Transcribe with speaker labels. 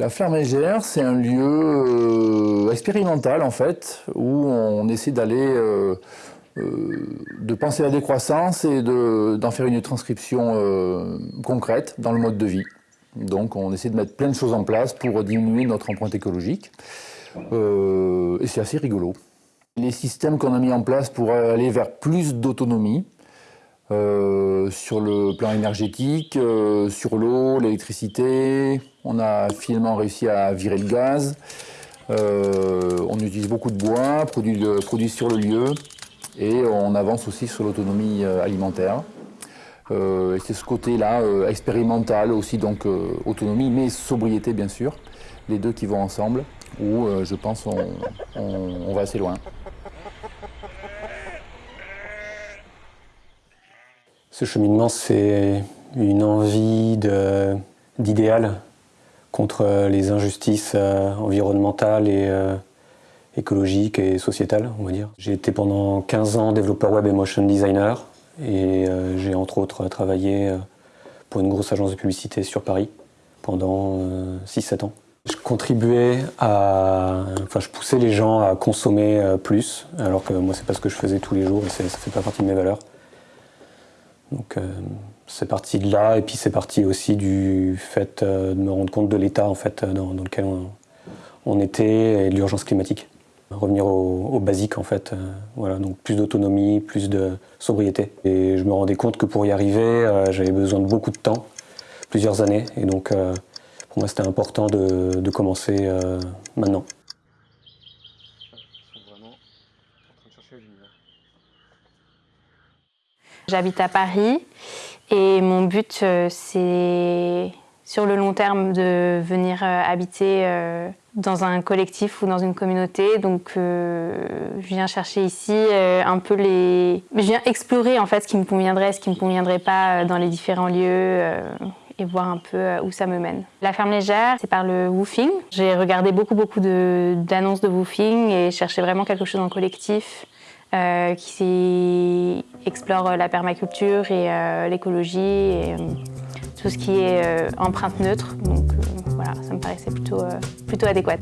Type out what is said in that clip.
Speaker 1: La ferme légère, c'est un lieu euh, expérimental en fait, où on essaie d'aller, euh, euh, de penser la décroissance et d'en faire une transcription concrète dans le mode de vie. Donc on essaie de mettre plein de choses en place pour diminuer notre empreinte écologique. et c'est assez rigolo. Les systèmes qu'on a mis en place pour aller vers plus d'autonomie, euh, sur le plan énergétique, euh, sur l'eau, l'électricité. On a finalement réussi à virer le gaz. Euh, on utilise beaucoup de bois, produit, sur le lieu. Et on avance aussi sur l'autonomie alimentaire. c'est ce côté-là, expérimental aussi, donc autonomie, mais sobriété bien sûr. Les deux qui vont ensemble, où je pense on va assez loin.
Speaker 2: Ce cheminement, c'est une envie d'idéal contre les injustices euh, environnementales et euh, écologiques et sociétales, on va dire. J'ai été pendant 15 ans développeur web et motion designer et euh, j'ai entre autres travaillé pour une grosse agence de publicité sur Paris pendant 6-7 ans. Je contribuais à... Enfin, je poussais les gens à consommer plus, alors que moi, c'est pas ce que je faisais tous les jours et ça fait pas partie de mes valeurs. Donc euh, c'est parti de là, et puis c'est parti aussi du fait euh, de me rendre compte de l'état en fait, dans, lequel on, était et de l'urgence climatique. Revenir au, basique en fait, euh, voilà, donc plus d'autonomie, plus de sobriété. Et je me rendais compte que pour y arriver, j'avais besoin de beaucoup de temps, plusieurs années, et donc pour moi c'était important de, de commencer maintenant.
Speaker 3: J'habite à Paris et mon but, euh, c'est sur le long terme de venir euh, habiter euh, dans un collectif ou dans une communauté. Donc je viens chercher ici un peu les... Je viens explorer en fait ce qui me conviendrait, ce qui ne me conviendrait pas dans les différents lieux et voir un peu où ça me mène. La ferme légère, c'est par le woofing. J'ai regardé beaucoup beaucoup d'annonces de, de woofing et cherché vraiment quelque chose en collectif. Euh, qui explore la permaculture et euh, l'écologie et euh, tout ce qui est empreinte neutre. Donc voilà, ça me paraissait plutôt, plutôt adéquat.